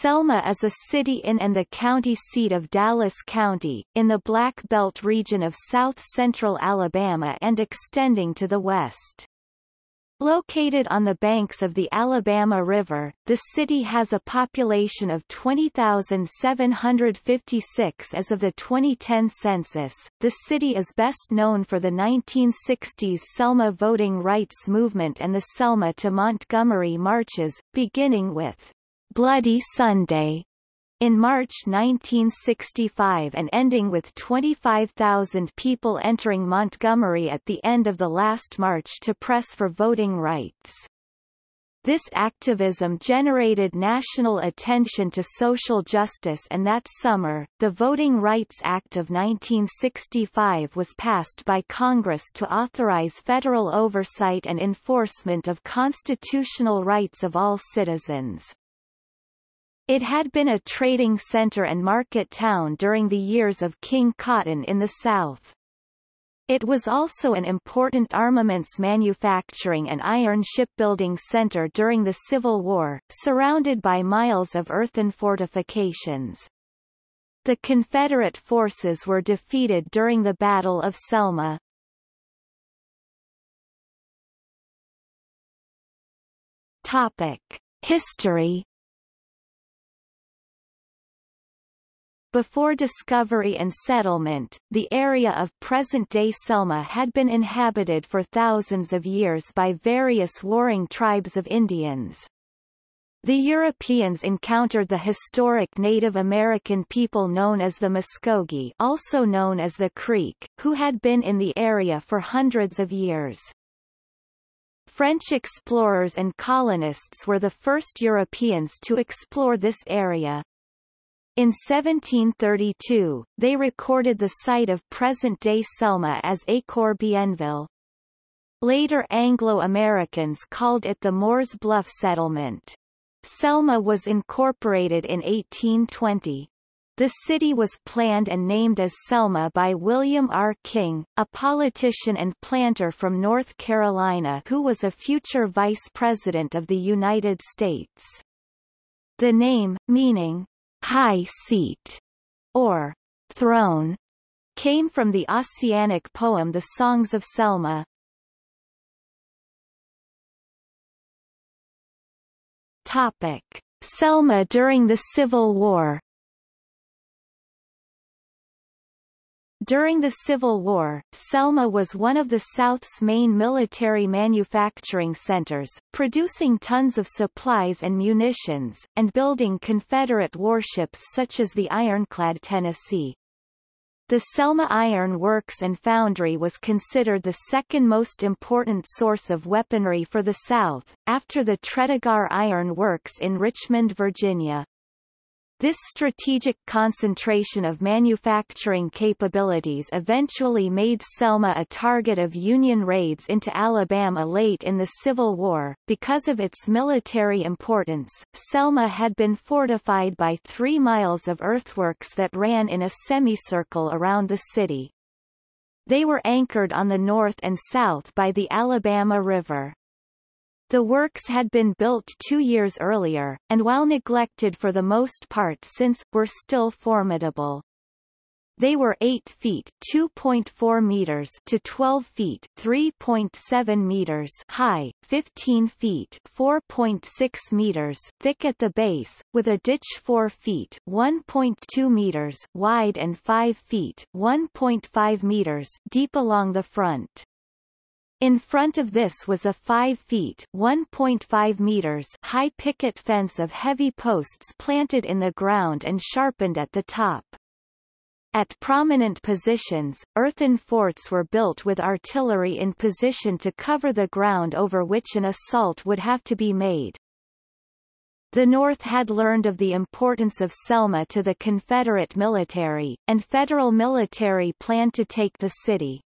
Selma is a city in and the county seat of Dallas County, in the Black Belt region of south-central Alabama and extending to the west. Located on the banks of the Alabama River, the city has a population of 20,756 as of the 2010 census. The city is best known for the 1960s Selma voting rights movement and the Selma to Montgomery marches, beginning with Bloody Sunday in March 1965 and ending with 25,000 people entering Montgomery at the end of the last march to press for voting rights. This activism generated national attention to social justice and that summer, the Voting Rights Act of 1965 was passed by Congress to authorize federal oversight and enforcement of constitutional rights of all citizens. It had been a trading center and market town during the years of King Cotton in the South. It was also an important armaments manufacturing and iron shipbuilding center during the Civil War, surrounded by miles of earthen fortifications. The Confederate forces were defeated during the Battle of Selma. Topic. History Before discovery and settlement, the area of present-day Selma had been inhabited for thousands of years by various warring tribes of Indians. The Europeans encountered the historic Native American people known as the Muskogee also known as the Creek, who had been in the area for hundreds of years. French explorers and colonists were the first Europeans to explore this area, in 1732, they recorded the site of present-day Selma as Écor-Bienville. Later Anglo-Americans called it the Moores Bluff Settlement. Selma was incorporated in 1820. The city was planned and named as Selma by William R. King, a politician and planter from North Carolina who was a future vice president of the United States. The name, meaning, high seat, or throne, came from the Ossianic poem The Songs of Selma. Topic. Selma during the Civil War During the Civil War, Selma was one of the South's main military manufacturing centers, producing tons of supplies and munitions, and building Confederate warships such as the ironclad Tennessee. The Selma Iron Works and Foundry was considered the second most important source of weaponry for the South, after the Tredegar Iron Works in Richmond, Virginia. This strategic concentration of manufacturing capabilities eventually made Selma a target of Union raids into Alabama late in the Civil War. Because of its military importance, Selma had been fortified by three miles of earthworks that ran in a semicircle around the city. They were anchored on the north and south by the Alabama River. The works had been built two years earlier, and while neglected for the most part since, were still formidable. They were 8 feet 2.4 meters to 12 feet 3.7 meters high, 15 feet 4.6 meters thick at the base, with a ditch 4 feet 1.2 meters wide and 5 feet 1.5 meters deep along the front. In front of this was a 5 feet 1.5 meters high picket fence of heavy posts planted in the ground and sharpened at the top. At prominent positions, earthen forts were built with artillery in position to cover the ground over which an assault would have to be made. The North had learned of the importance of Selma to the Confederate military, and Federal military planned to take the city.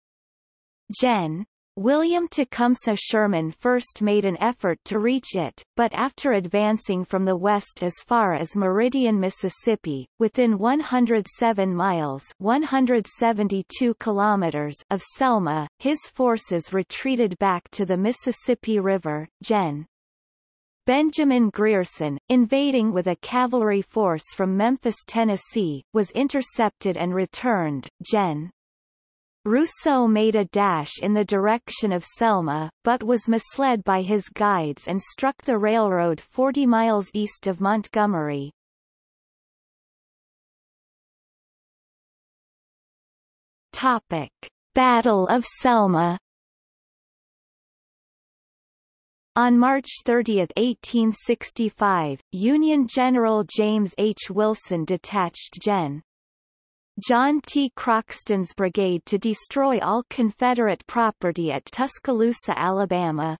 Gen. William Tecumseh Sherman first made an effort to reach it, but after advancing from the west as far as Meridian, Mississippi, within 107 miles 172 kilometers of Selma, his forces retreated back to the Mississippi River. Gen. Benjamin Grierson, invading with a cavalry force from Memphis, Tennessee, was intercepted and returned. Gen. Rousseau made a dash in the direction of Selma, but was misled by his guides and struck the railroad 40 miles east of Montgomery. Topic. Battle of Selma On March 30, 1865, Union General James H. Wilson detached Gen. John T. Croxton's brigade to destroy all Confederate property at Tuscaloosa, Alabama.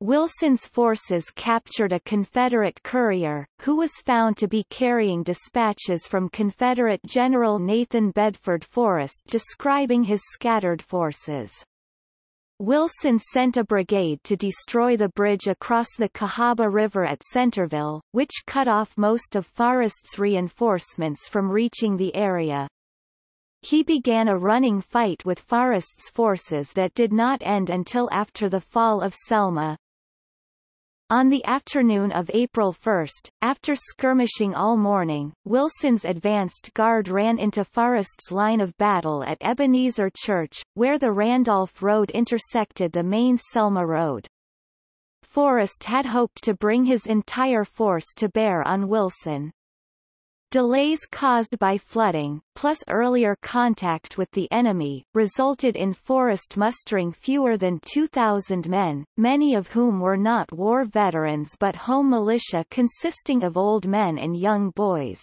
Wilson's forces captured a Confederate courier, who was found to be carrying dispatches from Confederate General Nathan Bedford Forrest describing his scattered forces. Wilson sent a brigade to destroy the bridge across the Cahaba River at Centerville, which cut off most of Forrest's reinforcements from reaching the area. He began a running fight with Forrest's forces that did not end until after the fall of Selma. On the afternoon of April 1, after skirmishing all morning, Wilson's advanced guard ran into Forrest's line of battle at Ebenezer Church, where the Randolph Road intersected the main Selma Road. Forrest had hoped to bring his entire force to bear on Wilson. Delays caused by flooding, plus earlier contact with the enemy, resulted in Forrest mustering fewer than 2,000 men, many of whom were not war veterans but home militia consisting of old men and young boys.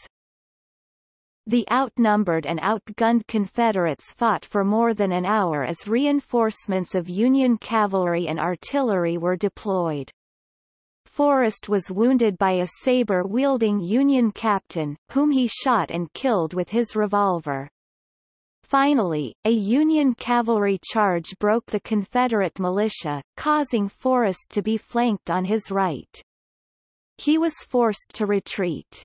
The outnumbered and outgunned Confederates fought for more than an hour as reinforcements of Union cavalry and artillery were deployed. Forrest was wounded by a saber-wielding Union captain, whom he shot and killed with his revolver. Finally, a Union cavalry charge broke the Confederate militia, causing Forrest to be flanked on his right. He was forced to retreat.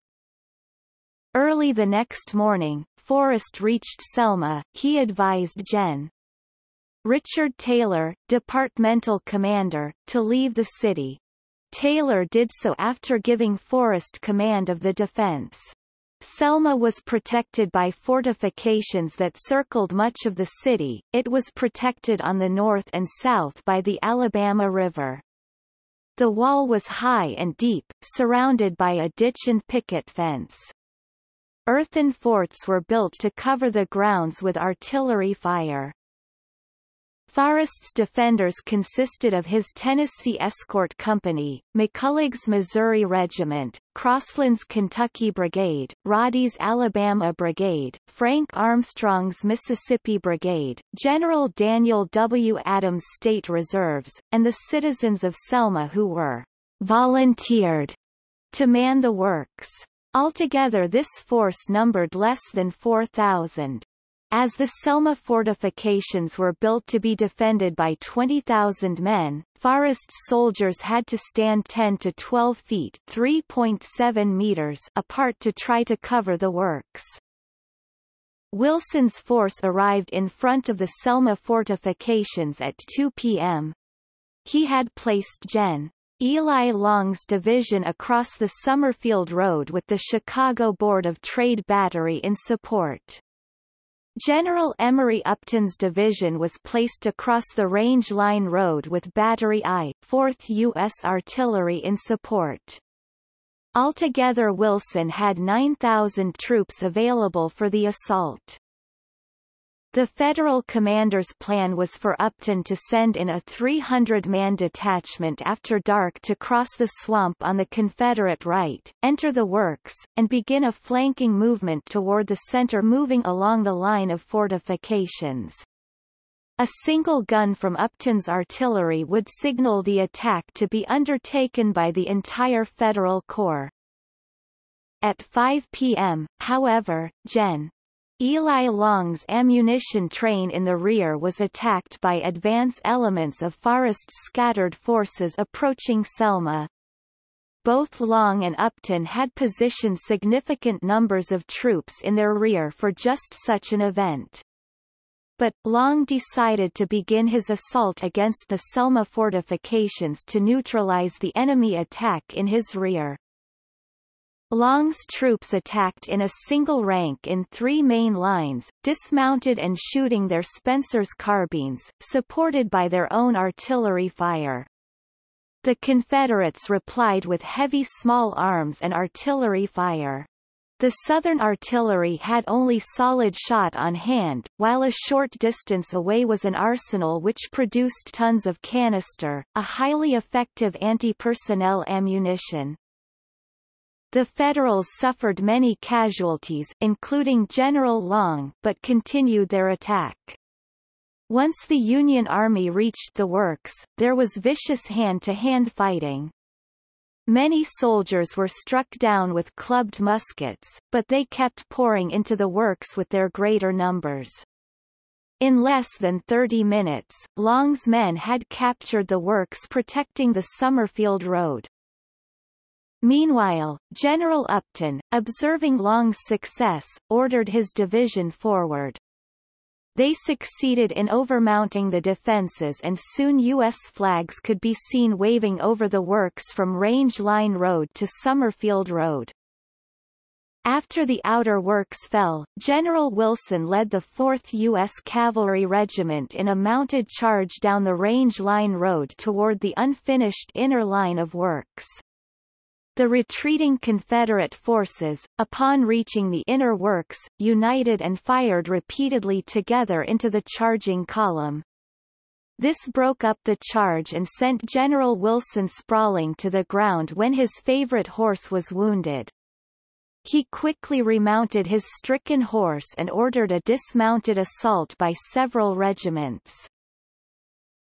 Early the next morning, Forrest reached Selma, he advised Gen. Richard Taylor, departmental commander, to leave the city. Taylor did so after giving Forrest command of the defense. Selma was protected by fortifications that circled much of the city, it was protected on the north and south by the Alabama River. The wall was high and deep, surrounded by a ditch and picket fence. Earthen forts were built to cover the grounds with artillery fire. Forrest's defenders consisted of his Tennessee Escort Company, McCulloch's Missouri Regiment, Crossland's Kentucky Brigade, Roddy's Alabama Brigade, Frank Armstrong's Mississippi Brigade, General Daniel W. Adams State Reserves, and the citizens of Selma who were volunteered to man the works. Altogether this force numbered less than 4,000. As the Selma fortifications were built to be defended by 20,000 men, Forrest's soldiers had to stand 10 to 12 feet 3.7 meters apart to try to cover the works. Wilson's force arrived in front of the Selma fortifications at 2 p.m. He had placed Gen. Eli Long's division across the Summerfield Road with the Chicago Board of Trade Battery in support. General Emory Upton's division was placed across the Range Line Road with Battery I 4th U.S. Artillery in support. Altogether Wilson had 9,000 troops available for the assault. The federal commander's plan was for Upton to send in a 300-man detachment after dark to cross the swamp on the Confederate right, enter the works, and begin a flanking movement toward the center moving along the line of fortifications. A single gun from Upton's artillery would signal the attack to be undertaken by the entire Federal Corps. At 5 p.m., however, Gen. Eli Long's ammunition train in the rear was attacked by advance elements of Forrest's scattered forces approaching Selma. Both Long and Upton had positioned significant numbers of troops in their rear for just such an event. but, Long decided to begin his assault against the Selma fortifications to neutralize the enemy attack in his rear. Long's troops attacked in a single rank in three main lines, dismounted and shooting their Spencer's carbines, supported by their own artillery fire. The Confederates replied with heavy small arms and artillery fire. The Southern artillery had only solid shot on hand, while a short distance away was an arsenal which produced tons of canister, a highly effective anti-personnel ammunition. The Federals suffered many casualties including General Long but continued their attack. Once the Union Army reached the works, there was vicious hand-to-hand -hand fighting. Many soldiers were struck down with clubbed muskets, but they kept pouring into the works with their greater numbers. In less than 30 minutes, Long's men had captured the works protecting the Summerfield Road. Meanwhile, General Upton, observing Long's success, ordered his division forward. They succeeded in overmounting the defenses and soon U.S. flags could be seen waving over the works from Range Line Road to Summerfield Road. After the outer works fell, General Wilson led the 4th U.S. Cavalry Regiment in a mounted charge down the Range Line Road toward the unfinished inner line of works. The retreating Confederate forces, upon reaching the inner works, united and fired repeatedly together into the charging column. This broke up the charge and sent General Wilson sprawling to the ground when his favorite horse was wounded. He quickly remounted his stricken horse and ordered a dismounted assault by several regiments.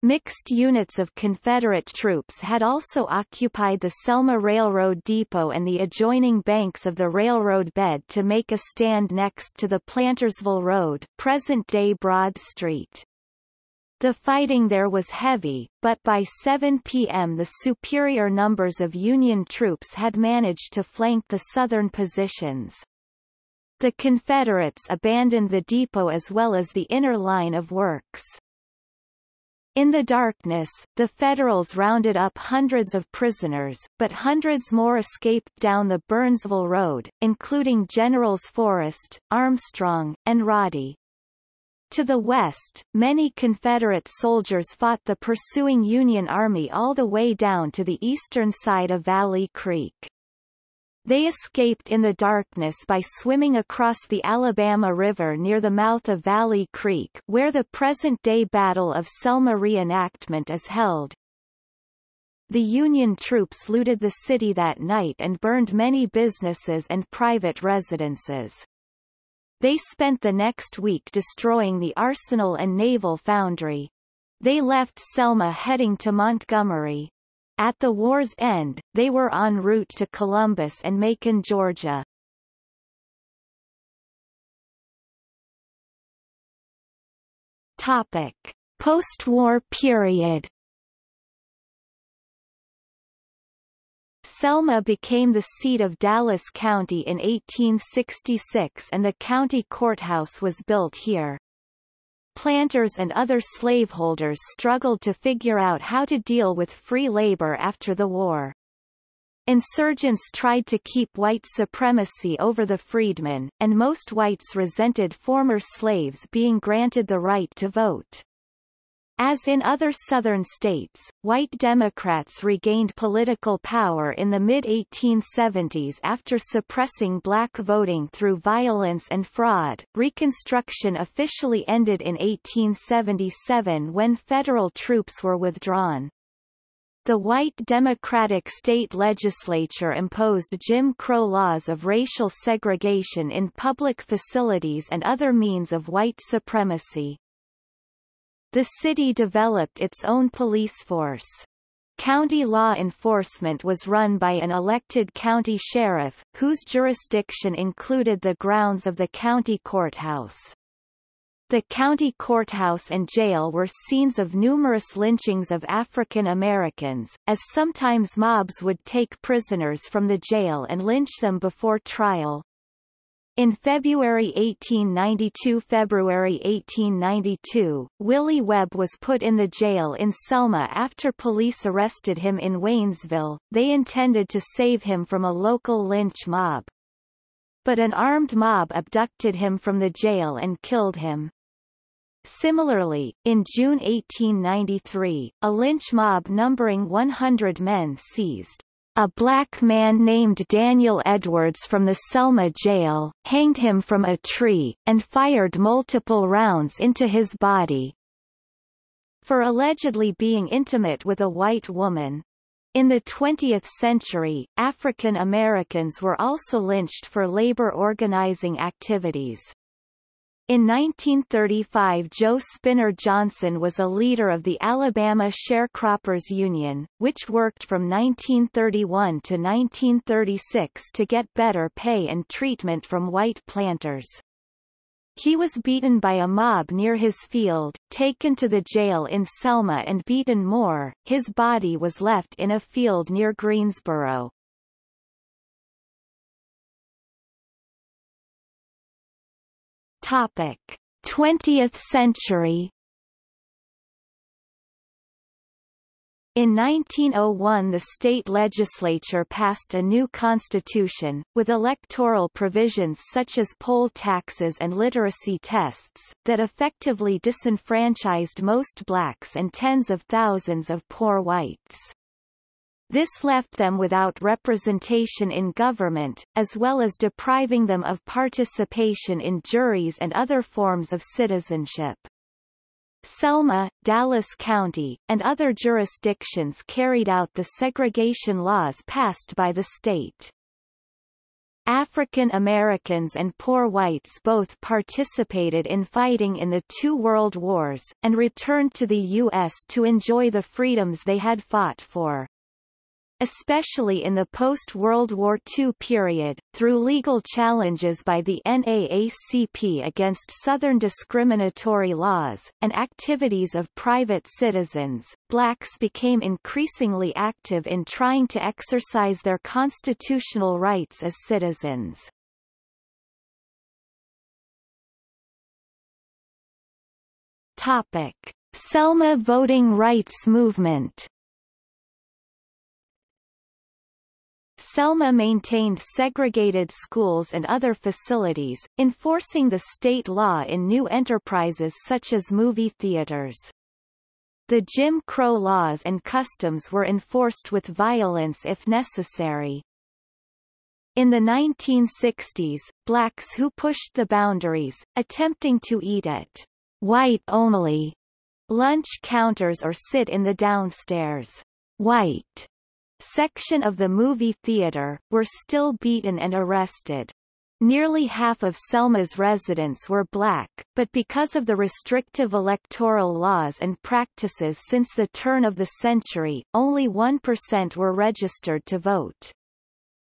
Mixed units of Confederate troops had also occupied the Selma Railroad Depot and the adjoining banks of the railroad bed to make a stand next to the Plantersville Road present-day Broad Street. The fighting there was heavy, but by 7 p.m. the superior numbers of Union troops had managed to flank the southern positions. The Confederates abandoned the depot as well as the inner line of works. In the darkness, the Federals rounded up hundreds of prisoners, but hundreds more escaped down the Burnsville Road, including Generals Forrest, Armstrong, and Roddy. To the west, many Confederate soldiers fought the pursuing Union Army all the way down to the eastern side of Valley Creek. They escaped in the darkness by swimming across the Alabama River near the mouth of Valley Creek where the present-day Battle of Selma reenactment is held. The Union troops looted the city that night and burned many businesses and private residences. They spent the next week destroying the arsenal and naval foundry. They left Selma heading to Montgomery. At the war's end, they were en route to Columbus and Macon, Georgia. Topic. Post-war period Selma became the seat of Dallas County in 1866 and the county courthouse was built here planters and other slaveholders struggled to figure out how to deal with free labor after the war. Insurgents tried to keep white supremacy over the freedmen, and most whites resented former slaves being granted the right to vote. As in other Southern states, white Democrats regained political power in the mid-1870s after suppressing black voting through violence and fraud. Reconstruction officially ended in 1877 when federal troops were withdrawn. The white Democratic state legislature imposed Jim Crow laws of racial segregation in public facilities and other means of white supremacy. The city developed its own police force. County law enforcement was run by an elected county sheriff, whose jurisdiction included the grounds of the county courthouse. The county courthouse and jail were scenes of numerous lynchings of African Americans, as sometimes mobs would take prisoners from the jail and lynch them before trial. In February 1892 February 1892, Willie Webb was put in the jail in Selma after police arrested him in Waynesville, they intended to save him from a local lynch mob. But an armed mob abducted him from the jail and killed him. Similarly, in June 1893, a lynch mob numbering 100 men seized a black man named Daniel Edwards from the Selma jail, hanged him from a tree, and fired multiple rounds into his body. For allegedly being intimate with a white woman. In the 20th century, African Americans were also lynched for labor organizing activities. In 1935 Joe Spinner Johnson was a leader of the Alabama Sharecroppers Union, which worked from 1931 to 1936 to get better pay and treatment from white planters. He was beaten by a mob near his field, taken to the jail in Selma and beaten more. His body was left in a field near Greensboro. Topic: 20th century. In 1901 the state legislature passed a new constitution, with electoral provisions such as poll taxes and literacy tests, that effectively disenfranchised most blacks and tens of thousands of poor whites. This left them without representation in government, as well as depriving them of participation in juries and other forms of citizenship. Selma, Dallas County, and other jurisdictions carried out the segregation laws passed by the state. African Americans and poor whites both participated in fighting in the two world wars, and returned to the U.S. to enjoy the freedoms they had fought for especially in the post-World War II period, through legal challenges by the NAACP against Southern discriminatory laws, and activities of private citizens, blacks became increasingly active in trying to exercise their constitutional rights as citizens. Topic. Selma voting rights movement Selma maintained segregated schools and other facilities, enforcing the state law in new enterprises such as movie theaters. The Jim Crow laws and customs were enforced with violence if necessary. In the 1960s, blacks who pushed the boundaries, attempting to eat at white-only lunch counters or sit in the downstairs white section of the movie theater, were still beaten and arrested. Nearly half of Selma's residents were black, but because of the restrictive electoral laws and practices since the turn of the century, only 1% were registered to vote.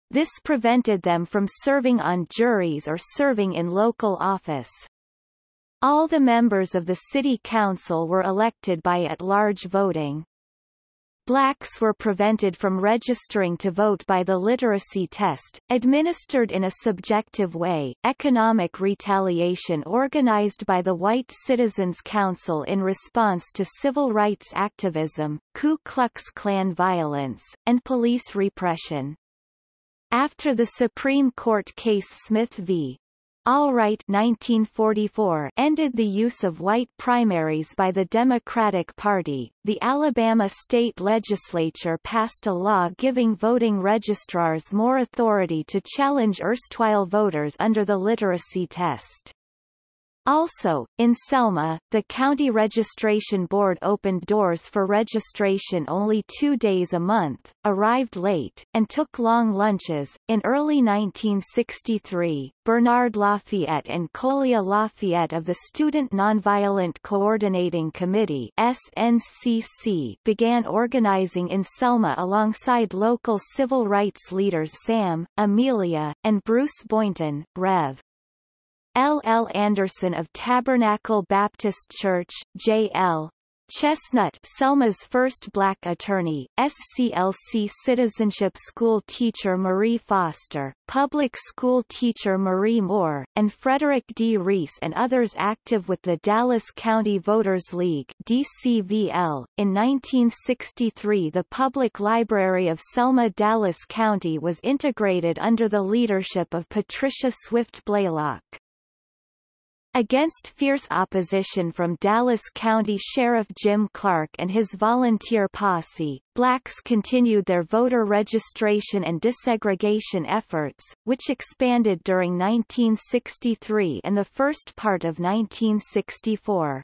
This prevented them from serving on juries or serving in local office. All the members of the city council were elected by at-large voting. Blacks were prevented from registering to vote by the literacy test, administered in a subjective way. Economic retaliation organized by the White Citizens Council in response to civil rights activism, Ku Klux Klan violence, and police repression. After the Supreme Court case Smith v. Allwright 1944 ended the use of white primaries by the Democratic Party. The Alabama state legislature passed a law giving voting registrars more authority to challenge erstwhile voters under the literacy test. Also, in Selma, the County Registration Board opened doors for registration only two days a month, arrived late, and took long lunches. In early 1963, Bernard Lafayette and Colia Lafayette of the Student Nonviolent Coordinating Committee SNCC began organizing in Selma alongside local civil rights leaders Sam, Amelia, and Bruce Boynton, Rev. L. L. Anderson of Tabernacle Baptist Church, J. L. Chestnut Selma's first black attorney, SCLC citizenship school teacher Marie Foster, public school teacher Marie Moore, and Frederick D. Reese and others active with the Dallas County Voters League DCVL. In 1963 the Public Library of Selma Dallas County was integrated under the leadership of Patricia Swift Blaylock. Against fierce opposition from Dallas County Sheriff Jim Clark and his volunteer posse, blacks continued their voter registration and desegregation efforts, which expanded during 1963 and the first part of 1964.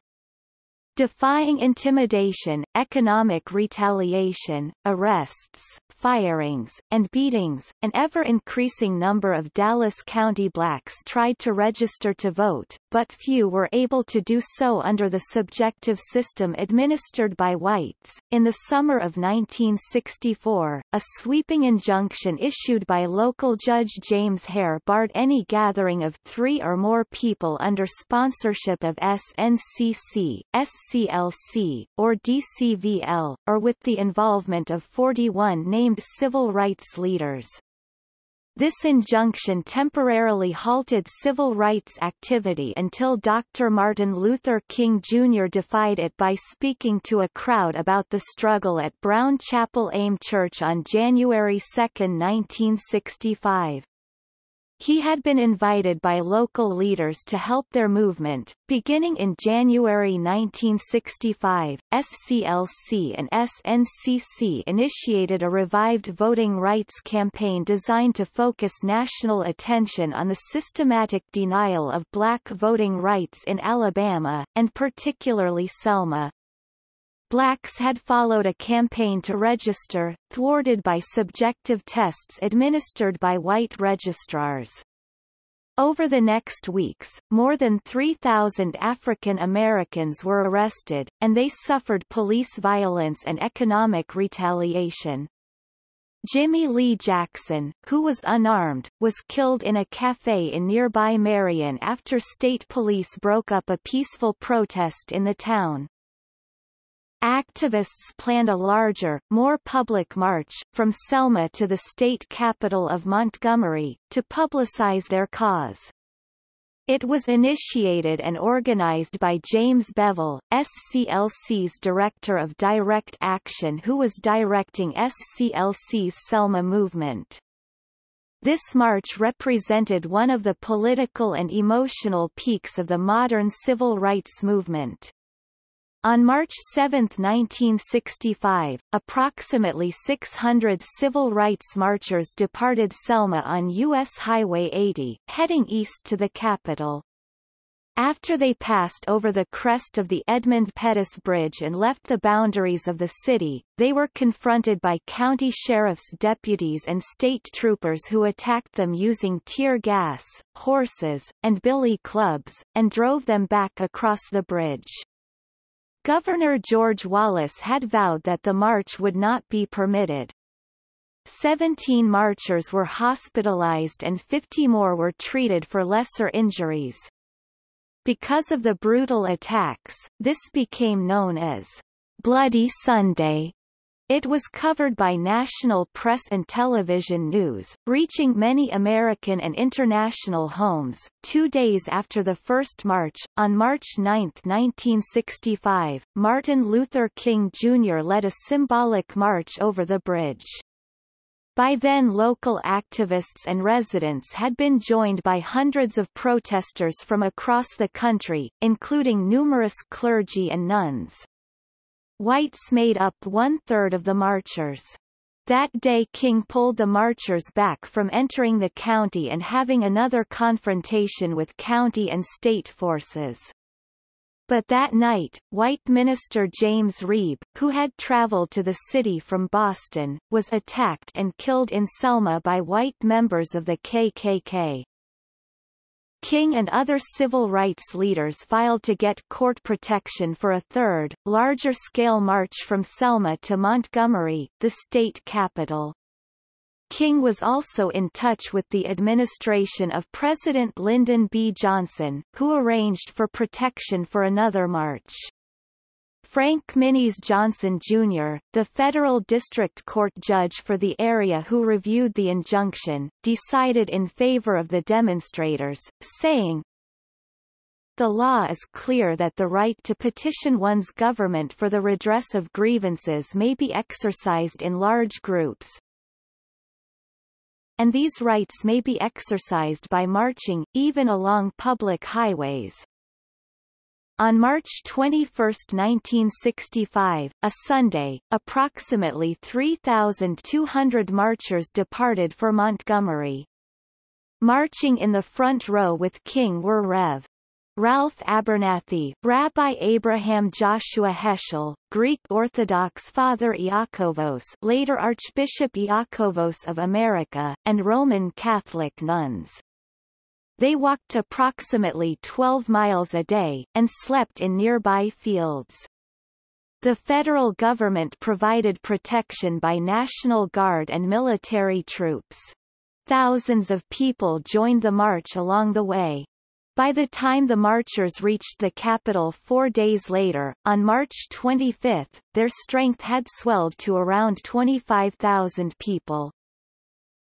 Defying intimidation, economic retaliation, arrests, firings, and beatings, an ever-increasing number of Dallas County blacks tried to register to vote, but few were able to do so under the subjective system administered by whites. In the summer of 1964, a sweeping injunction issued by local Judge James Hare barred any gathering of three or more people under sponsorship of SNCC, SCLC, or DCVL, or with the involvement of 41 named civil rights leaders. This injunction temporarily halted civil rights activity until Dr. Martin Luther King Jr. defied it by speaking to a crowd about the struggle at Brown Chapel AME Church on January 2, 1965. He had been invited by local leaders to help their movement. Beginning in January 1965, SCLC and SNCC initiated a revived voting rights campaign designed to focus national attention on the systematic denial of black voting rights in Alabama, and particularly Selma. Blacks had followed a campaign to register, thwarted by subjective tests administered by white registrars. Over the next weeks, more than 3,000 African Americans were arrested, and they suffered police violence and economic retaliation. Jimmy Lee Jackson, who was unarmed, was killed in a cafe in nearby Marion after state police broke up a peaceful protest in the town. Activists planned a larger, more public march, from Selma to the state capital of Montgomery, to publicize their cause. It was initiated and organized by James Bevel, SCLC's Director of Direct Action who was directing SCLC's Selma movement. This march represented one of the political and emotional peaks of the modern civil rights movement. On March 7, 1965, approximately 600 civil rights marchers departed Selma on U.S. Highway 80, heading east to the capital. After they passed over the crest of the Edmund Pettus Bridge and left the boundaries of the city, they were confronted by county sheriff's deputies and state troopers who attacked them using tear gas, horses, and billy clubs, and drove them back across the bridge. Governor George Wallace had vowed that the march would not be permitted. Seventeen marchers were hospitalized and 50 more were treated for lesser injuries. Because of the brutal attacks, this became known as Bloody Sunday. It was covered by national press and television news, reaching many American and international homes. Two days after the first march, on March 9, 1965, Martin Luther King Jr. led a symbolic march over the bridge. By then local activists and residents had been joined by hundreds of protesters from across the country, including numerous clergy and nuns. Whites made up one-third of the marchers. That day King pulled the marchers back from entering the county and having another confrontation with county and state forces. But that night, white minister James Reeb, who had traveled to the city from Boston, was attacked and killed in Selma by white members of the KKK. King and other civil rights leaders filed to get court protection for a third, larger-scale march from Selma to Montgomery, the state capital. King was also in touch with the administration of President Lyndon B. Johnson, who arranged for protection for another march. Frank Minis Johnson Jr., the federal district court judge for the area who reviewed the injunction, decided in favor of the demonstrators, saying, the law is clear that the right to petition one's government for the redress of grievances may be exercised in large groups, and these rights may be exercised by marching, even along public highways. On March 21, 1965, a Sunday, approximately 3,200 marchers departed for Montgomery. Marching in the front row with King were Rev. Ralph Abernathy, Rabbi Abraham Joshua Heschel, Greek Orthodox Father Iakovos later Archbishop Iakovos of America, and Roman Catholic nuns. They walked approximately 12 miles a day, and slept in nearby fields. The federal government provided protection by National Guard and military troops. Thousands of people joined the march along the way. By the time the marchers reached the capital four days later, on March 25, their strength had swelled to around 25,000 people.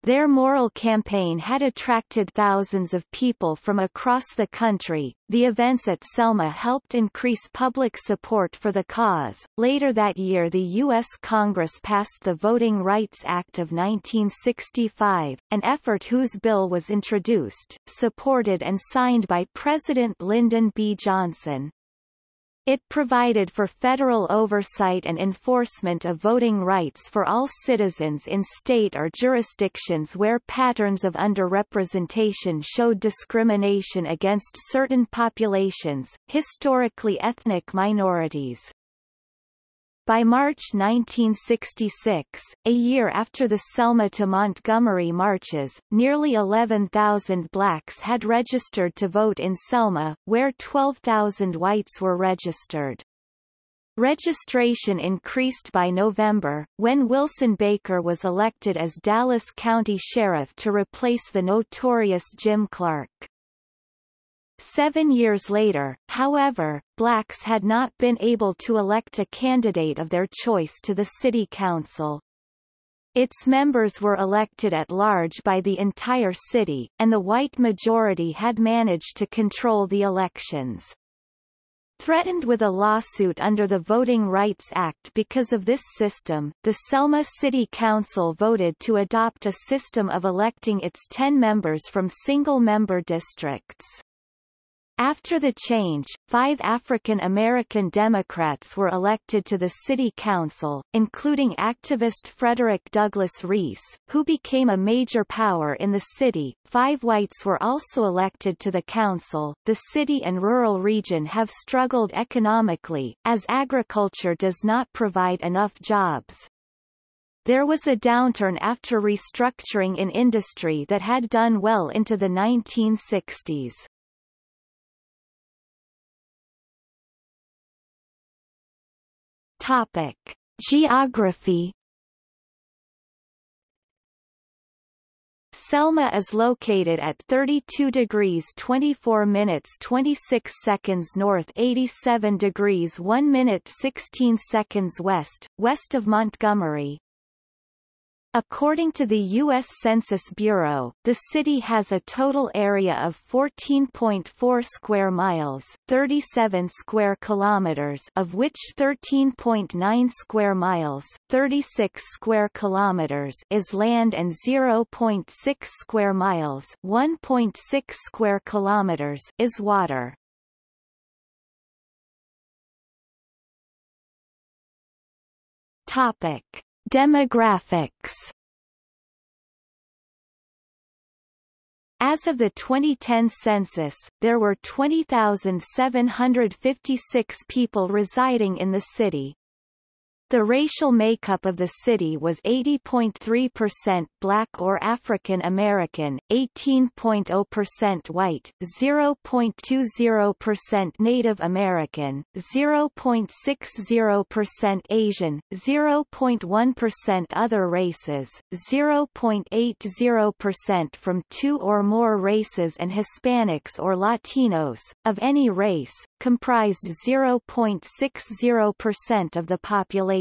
Their moral campaign had attracted thousands of people from across the country. The events at Selma helped increase public support for the cause. Later that year, the U.S. Congress passed the Voting Rights Act of 1965, an effort whose bill was introduced, supported and signed by President Lyndon B. Johnson. It provided for federal oversight and enforcement of voting rights for all citizens in state or jurisdictions where patterns of underrepresentation showed discrimination against certain populations, historically ethnic minorities. By March 1966, a year after the Selma to Montgomery marches, nearly 11,000 blacks had registered to vote in Selma, where 12,000 whites were registered. Registration increased by November, when Wilson Baker was elected as Dallas County Sheriff to replace the notorious Jim Clark. Seven years later, however, blacks had not been able to elect a candidate of their choice to the city council. Its members were elected at large by the entire city, and the white majority had managed to control the elections. Threatened with a lawsuit under the Voting Rights Act because of this system, the Selma City Council voted to adopt a system of electing its 10 members from single-member districts. After the change, five African American Democrats were elected to the city council, including activist Frederick Douglass Reese, who became a major power in the city. Five whites were also elected to the council. The city and rural region have struggled economically, as agriculture does not provide enough jobs. There was a downturn after restructuring in industry that had done well into the 1960s. Topic: Geography Selma is located at 32 degrees 24 minutes 26 seconds north 87 degrees 1 minute 16 seconds west, west of Montgomery. According to the U.S. Census Bureau, the city has a total area of 14.4 square miles 37 square kilometers of which 13.9 square miles 36 square kilometers is land and 0.6 square miles 1.6 square kilometers is water. Topic. Demographics As of the 2010 census, there were 20,756 people residing in the city. The racial makeup of the city was 80.3% black or African American, 18.0% white, 0.20% Native American, 0.60% Asian, 0.1% other races, 0.80% from two or more races and Hispanics or Latinos, of any race, comprised 0.60% of the population.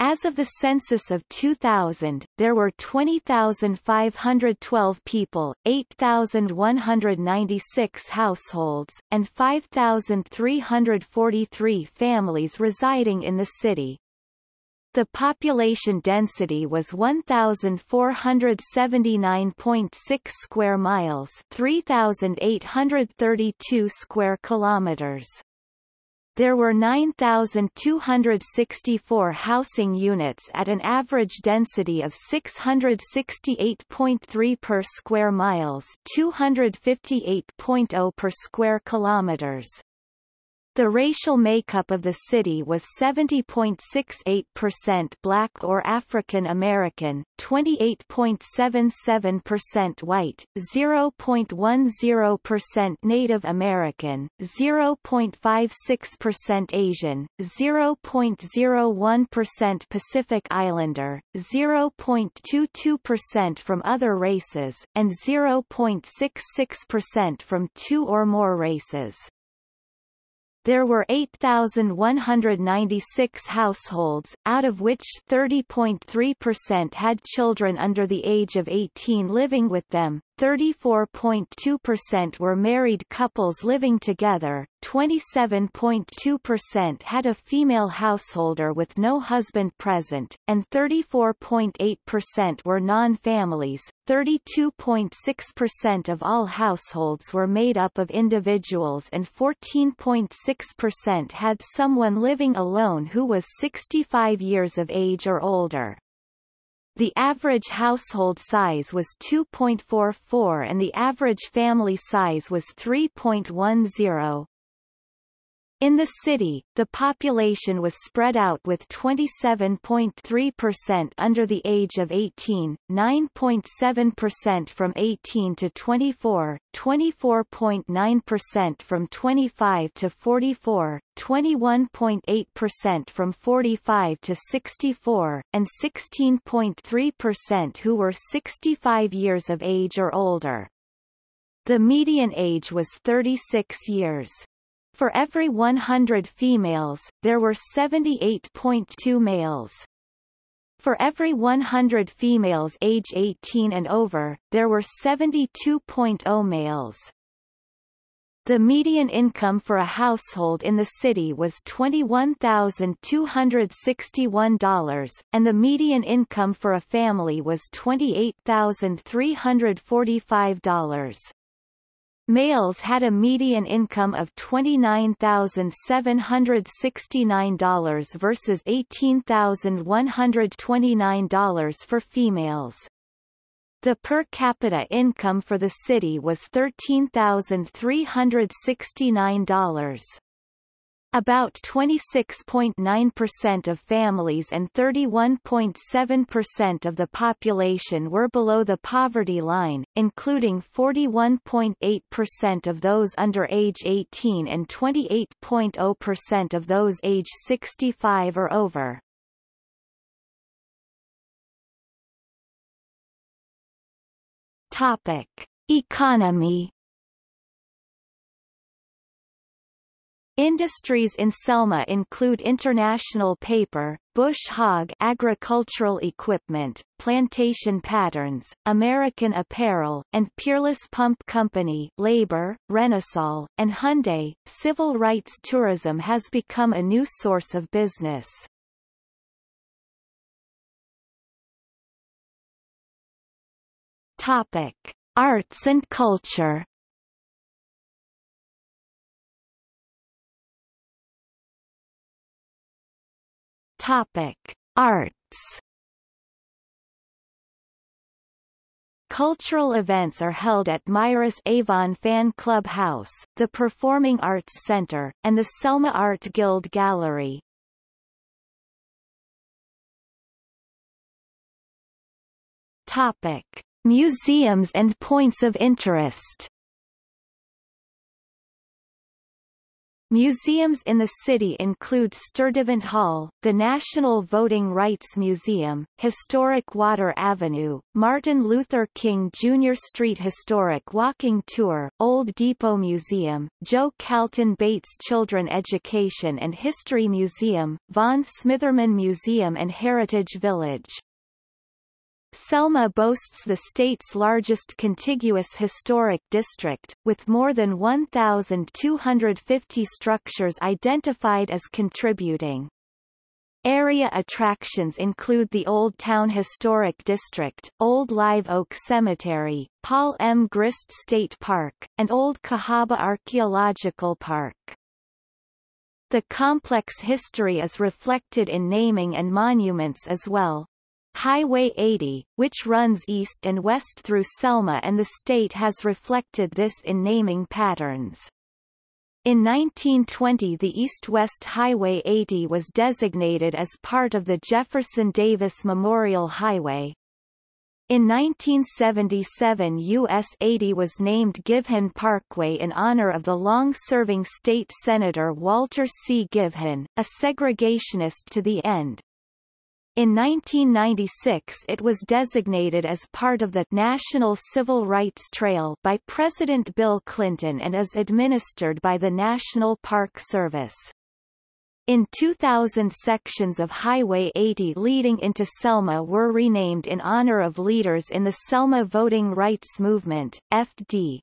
As of the census of 2000, there were 20,512 people, 8,196 households, and 5,343 families residing in the city. The population density was 1479.6 square miles, 3832 square kilometers. There were 9,264 housing units at an average density of 668.3 per square miles 258.0 per square kilometers. The racial makeup of the city was 70.68% black or African American, 28.77% white, 0.10% Native American, 0.56% Asian, 0.01% Pacific Islander, 0.22% from other races, and 0.66% from two or more races. There were 8,196 households, out of which 30.3% had children under the age of 18 living with them, 34.2% were married couples living together, 27.2% had a female householder with no husband present, and 34.8% were non-families. 32.6% of all households were made up of individuals and 14.6% had someone living alone who was 65 years of age or older. The average household size was 2.44 and the average family size was 3.10. In the city, the population was spread out with 27.3% under the age of 18, 9.7% from 18 to 24, 24.9% from 25 to 44, 21.8% from 45 to 64, and 16.3% who were 65 years of age or older. The median age was 36 years. For every 100 females, there were 78.2 males. For every 100 females age 18 and over, there were 72.0 males. The median income for a household in the city was $21,261, and the median income for a family was $28,345. Males had a median income of $29,769 versus $18,129 for females. The per capita income for the city was $13,369. About 26.9% of families and 31.7% of the population were below the poverty line, including 41.8% of those under age 18 and 28.0% of those age 65 or over. Topic: Economy Industries in Selma include International Paper, Bush Hog agricultural equipment, Plantation Patterns, American Apparel, and Peerless Pump Company labor, Renosol, and Hyundai. Civil rights tourism has become a new source of business. Topic. Arts and culture Topic: Arts. Cultural events are held at Myra's Avon Fan Club House, the Performing Arts Center, and the Selma Art Guild Gallery. Topic: Museums and points of interest. Museums in the city include Sturdivant Hall, the National Voting Rights Museum, Historic Water Avenue, Martin Luther King Jr. Street Historic Walking Tour, Old Depot Museum, Joe Calton Bates Children Education and History Museum, Vaughan Smitherman Museum and Heritage Village. Selma boasts the state's largest contiguous historic district, with more than 1,250 structures identified as contributing. Area attractions include the Old Town Historic District, Old Live Oak Cemetery, Paul M. Grist State Park, and Old Cahaba Archaeological Park. The complex history is reflected in naming and monuments as well. Highway 80, which runs east and west through Selma and the state has reflected this in naming patterns. In 1920 the East-West Highway 80 was designated as part of the Jefferson Davis Memorial Highway. In 1977 US 80 was named Givhan Parkway in honor of the long-serving state senator Walter C. Givhan, a segregationist to the end. In 1996 it was designated as part of the National Civil Rights Trail by President Bill Clinton and is administered by the National Park Service. In 2000 sections of Highway 80 leading into Selma were renamed in honor of leaders in the Selma Voting Rights Movement, FD.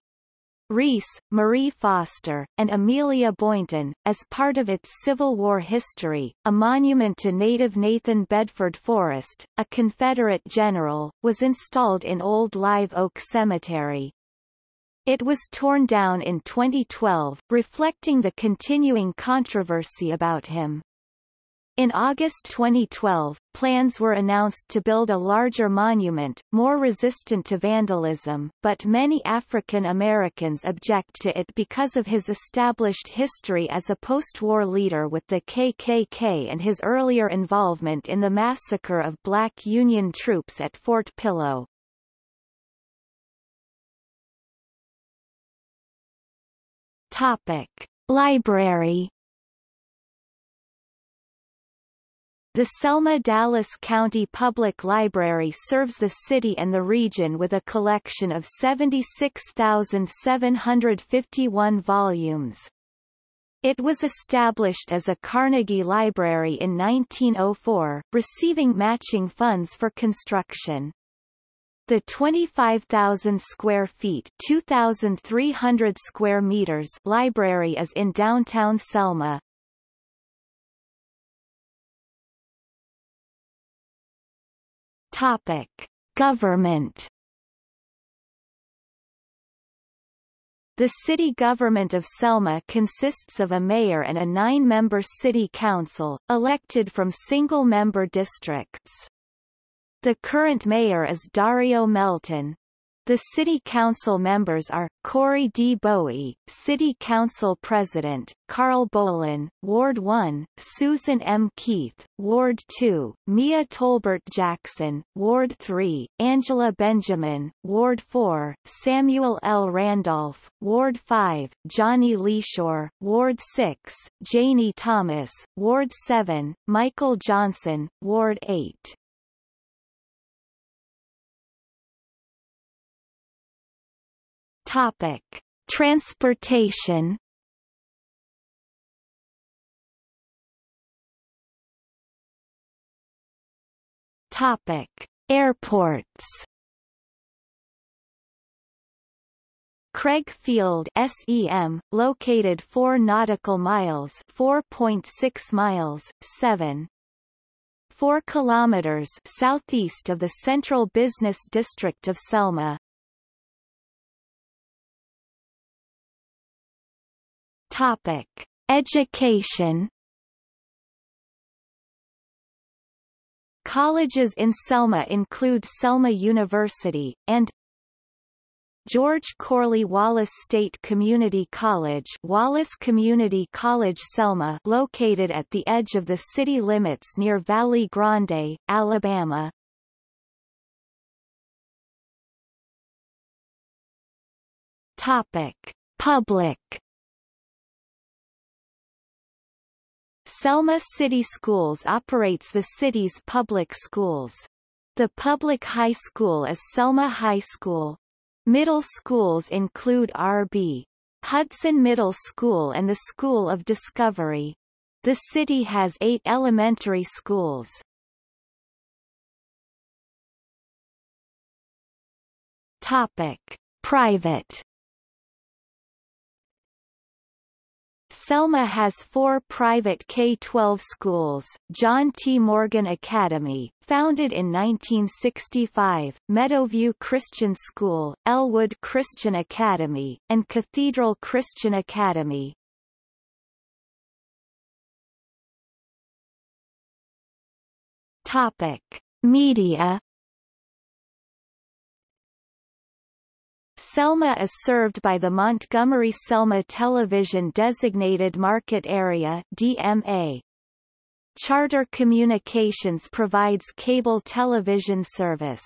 Reese, Marie Foster, and Amelia Boynton, as part of its Civil War history. A monument to native Nathan Bedford Forrest, a Confederate general, was installed in Old Live Oak Cemetery. It was torn down in 2012, reflecting the continuing controversy about him. In August 2012, plans were announced to build a larger monument, more resistant to vandalism, but many African Americans object to it because of his established history as a post-war leader with the KKK and his earlier involvement in the massacre of black Union troops at Fort Pillow. Topic. Library The Selma-Dallas County Public Library serves the city and the region with a collection of 76,751 volumes. It was established as a Carnegie Library in 1904, receiving matching funds for construction. The 25,000 square feet 2,300 square meters library is in downtown Selma, Topic: Government The city government of Selma consists of a mayor and a nine-member city council, elected from single-member districts. The current mayor is Darrio Melton. The City Council members are, Corey D. Bowie, City Council President, Carl Bolin, Ward 1, Susan M. Keith, Ward 2, Mia Tolbert Jackson, Ward 3, Angela Benjamin, Ward 4, Samuel L. Randolph, Ward 5, Johnny Leashore, Ward 6, Janie Thomas, Ward 7, Michael Johnson, Ward 8. Topic: Transportation. Topic: Airports. Craig Field SEM, located 4 nautical miles 4.6 miles, 7 4 kilometers southeast of the central business district of Selma. Topic: Education. Colleges in Selma include Selma University, and George Corley Wallace State Community College Wallace Community College Selma located at the edge of the city limits near Valley Grande, Alabama. Topic. Public Selma City Schools operates the city's public schools. The public high school is Selma High School. Middle schools include R.B. Hudson Middle School and the School of Discovery. The city has eight elementary schools. Topic. Private Selma has four private K-12 schools, John T. Morgan Academy, founded in 1965, Meadowview Christian School, Elwood Christian Academy, and Cathedral Christian Academy. Topic. Media Selma is served by the Montgomery-Selma Television Designated Market Area DMA. Charter Communications provides cable television service.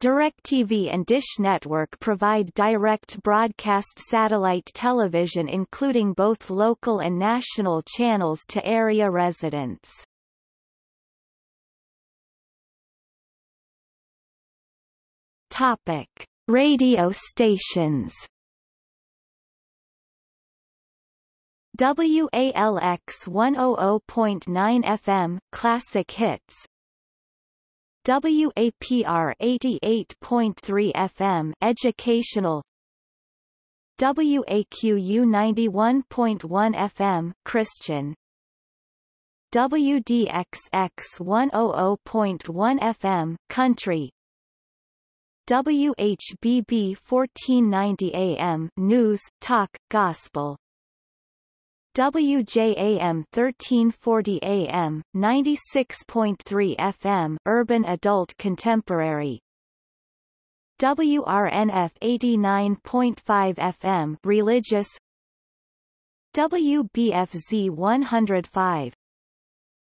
DirecTV and Dish Network provide direct broadcast satellite television including both local and national channels to area residents. Topic. Radio stations. WALX 100.9 FM Classic Hits. WAPR 88.3 FM Educational. WAQU 91.1 FM Christian. WDXX 100.1 FM Country WHBB 1490 AM News, Talk, Gospel. WJAM 1340 AM, 96.3 FM Urban Adult Contemporary. WRNF 89.5 FM Religious. WBFZ 105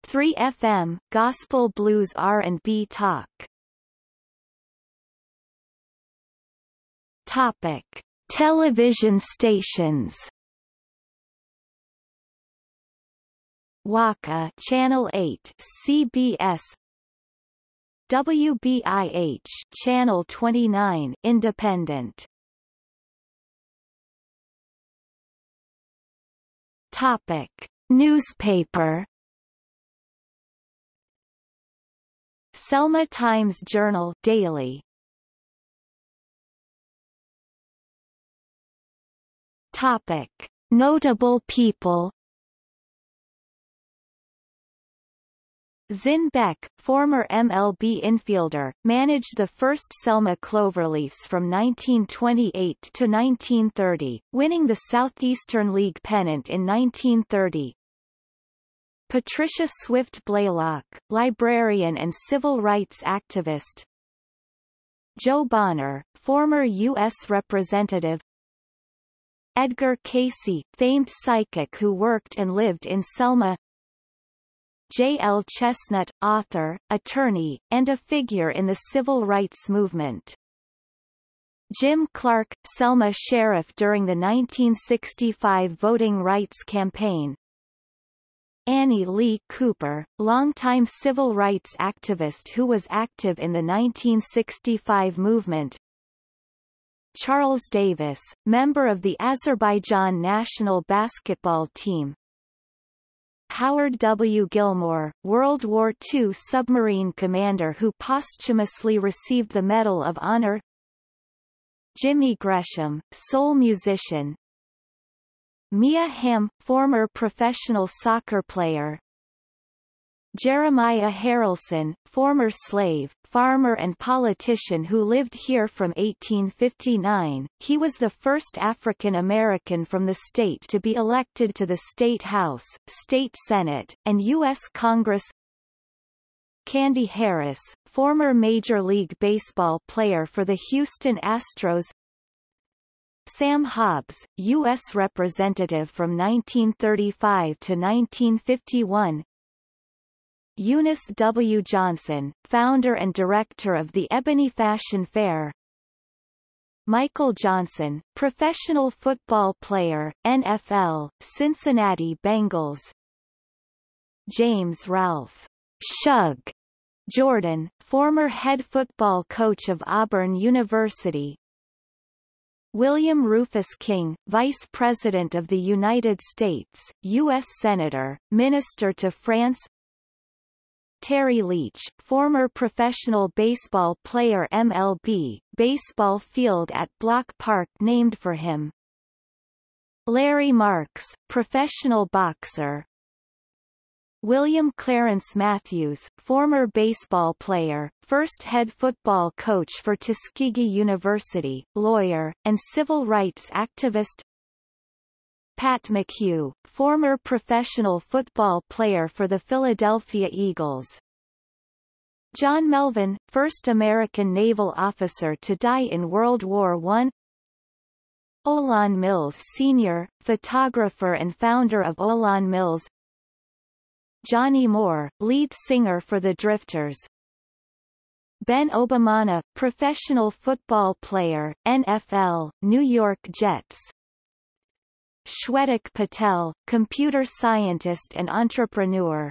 3 FM Gospel Blues R&B Talk Topic: Television stations. WAKA Channel 8 CBS WBIH Channel 29 Independent Topic Newspaper Selma Times Journal Daily Topic. Notable people Zinn Beck, former MLB infielder, managed the first Selma Cloverleafs from 1928 to 1930, winning the Southeastern League pennant in 1930. Patricia Swift Blaylock, librarian and civil rights activist. Jo Bonner, former U.S. Representative Edgar Cayce, famed psychic who worked and lived in Selma J. L. Chestnut, author, attorney, and a figure in the civil rights movement. Jim Clark, Selma sheriff during the 1965 voting rights campaign. Annie Lee Cooper, longtime civil rights activist who was active in the 1965 movement. Charles Davis, member of the Azerbaijan national basketball team. Howard W. Gilmore, World War II submarine commander who posthumously received the Medal of Honor Jimmy Gresham, soul musician Mia Hamm, former professional soccer player Jeremiah Haralson, former slave, farmer and politician who lived here from 1859, he was the first African American from the state to be elected to the State House, State Senate, and U.S. Congress Candy Harris, former Major League Baseball player for the Houston Astros Sam Hobbs, U.S. Representative from 1935 to 1951 Eunice W. Johnson, founder and director of the Ebony Fashion Fair. Michael Johnson, professional football player, NFL, Cincinnati Bengals. James Ralph. Shug. Jordan, former head football coach of Auburn University. William Rufus King, Vice President of the United States, U.S. Senator, Minister to France Terry Leach, former professional baseball player MLB, baseball field at Bloch Park named for him. Larry Marks, professional boxer. William Clarence Matthews, former baseball player, first head football coach for Tuskegee University, lawyer, and civil rights activist Pat McHugh, former professional football player for the Philadelphia Eagles. John Melvin, first American naval officer to die in World War I. Olan Mills Sr., photographer and founder of Olan Mills Johnny Moore, lead singer for the Drifters Ben Obomanu, professional football player, NFL, New York Jets Shwetak Patel, computer scientist and entrepreneur.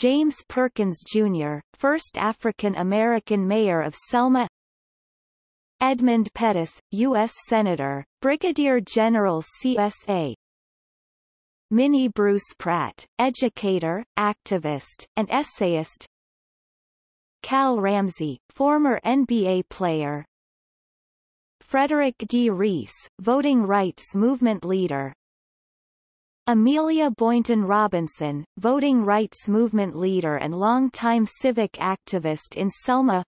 James Perkins Jr., first African-American mayor of Selma Edmund Pettus, U.S. Senator, Brigadier General CSA Minnie Bruce Pratt, educator, activist, and essayist Cal Ramsey, former NBA player, Frederick D. Reese, voting rights movement leader. Amelia Boynton Robinson, voting rights movement leader and longtime civic activist in Selma.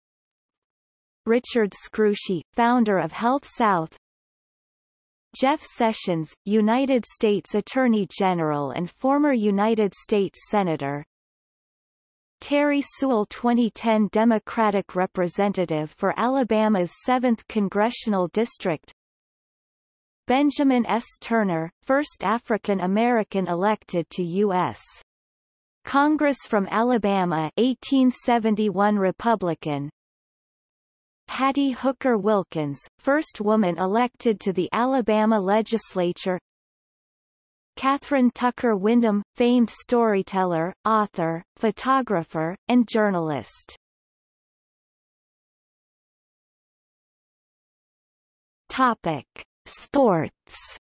Richard Scrushy, founder of HealthSouth. Jeff Sessions, United States Attorney General and former United States Senator Terri Sewell 2010 Democratic Representative for Alabama's 7th Congressional District Benjamin S. Turner, first African-American elected to U.S. Congress from Alabama 1871 Republican Hattie Hooker Wilkins, first woman elected to the Alabama legislature Kathryn Tucker Windham, famed storyteller, author, photographer, and journalist. Topic: Sports.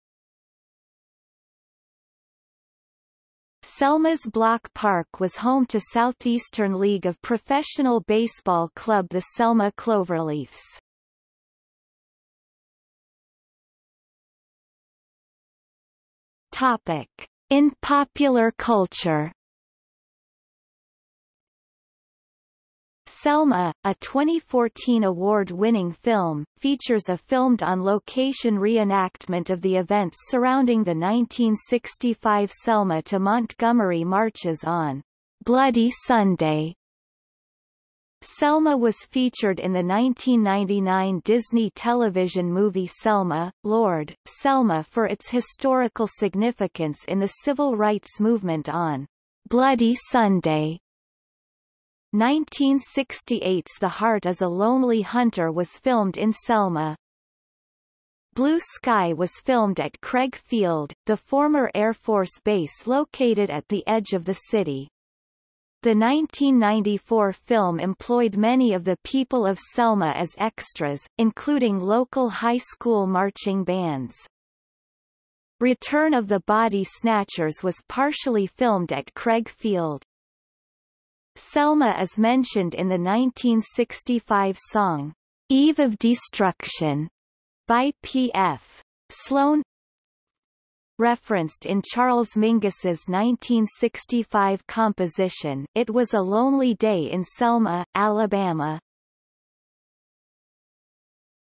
Selma's Bloch Park was home to Southeastern League of Professional Baseball club the Selma Cloverleafs. Topic. In popular culture Selma, a 2014 award-winning film, features a filmed-on-location reenactment of the events surrounding the 1965 Selma to Montgomery marches on Bloody Sunday, Selma was featured in the 1999 Disney television movie Selma, Lord, Selma for its historical significance in the civil rights movement on Bloody Sunday. 1968's The Heart is a Lonely Hunter was filmed in Selma. Blue Sky was filmed at Craig Field, the former Air Force base located at the edge of the city. The 1994 film employed many of the people of Selma as extras, including local high school marching bands. Return of the Body Snatchers was partially filmed at Craig Field. Selma is mentioned in the 1965 song, Eve of Destruction, by P.F. Sloan, referenced in Charles Mingus's 1965 composition It Was a Lonely Day in Selma, Alabama.